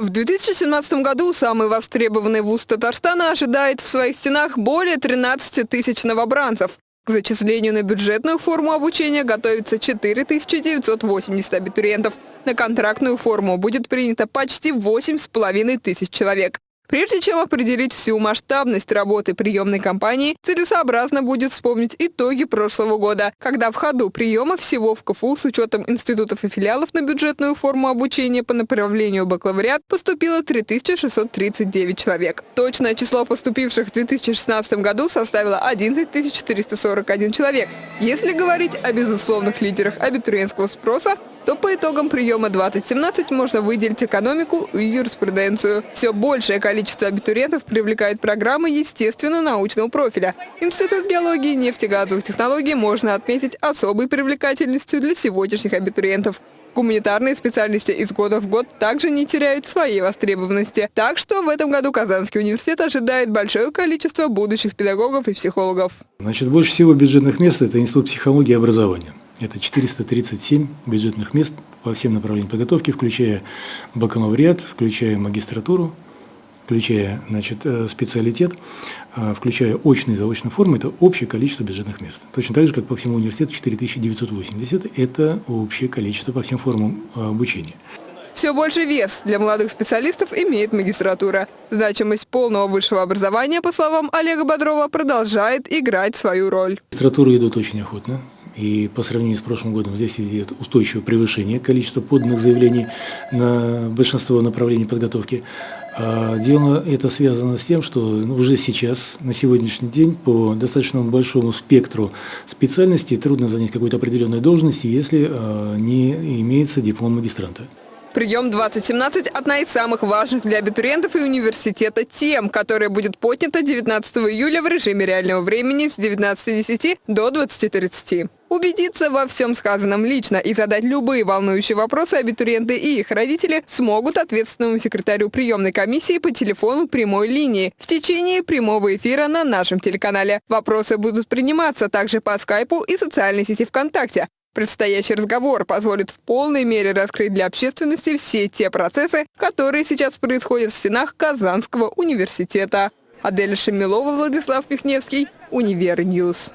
В 2017 году самый востребованный вуз Татарстана ожидает в своих стенах более 13 тысяч новобранцев. К зачислению на бюджетную форму обучения готовится 4980 абитуриентов. На контрактную форму будет принято почти 8,5 тысяч человек. Прежде чем определить всю масштабность работы приемной кампании, целесообразно будет вспомнить итоги прошлого года, когда в ходу приема всего в КФУ с учетом институтов и филиалов на бюджетную форму обучения по направлению бакалавриат поступило 3639 человек. Точное число поступивших в 2016 году составило 11 441 человек. Если говорить о безусловных лидерах абитуриентского спроса, то по итогам приема 2017 можно выделить экономику и юриспруденцию. Все большее количество абитуриентов привлекает программы естественно-научного профиля. Институт геологии и нефтегазовых технологий можно отметить особой привлекательностью для сегодняшних абитуриентов. Гуманитарные специальности из года в год также не теряют своей востребованности. Так что в этом году Казанский университет ожидает большое количество будущих педагогов и психологов. Значит, больше всего бюджетных мест – это Институт психологии и образования. Это 437 бюджетных мест по всем направлениям подготовки, включая бакалавриат, включая магистратуру, включая значит, э, специалитет, э, включая очные и заочные формы, это общее количество бюджетных мест. Точно так же, как по всему университету 4980, это общее количество по всем формам э, обучения. Все больше вес для молодых специалистов имеет магистратура. Значимость полного высшего образования, по словам Олега Бодрова, продолжает играть свою роль. Магистратуры идут очень охотно. И по сравнению с прошлым годом здесь идет устойчивое превышение количества поданных заявлений на большинство направлений подготовки. А дело это связано с тем, что уже сейчас, на сегодняшний день, по достаточно большому спектру специальностей трудно занять какую-то определенную должность, если а, не имеется диплом магистранта. Прием 2017 – одна из самых важных для абитуриентов и университета тем, которая будет поднята 19 июля в режиме реального времени с 19.10 до 20.30. Убедиться во всем сказанном лично и задать любые волнующие вопросы абитуриенты и их родители смогут ответственному секретарю приемной комиссии по телефону прямой линии в течение прямого эфира на нашем телеканале. Вопросы будут приниматься также по скайпу и социальной сети ВКонтакте. Предстоящий разговор позволит в полной мере раскрыть для общественности все те процессы, которые сейчас происходят в стенах Казанского университета. Адель Шамилова, Владислав Пихневский, Универ News.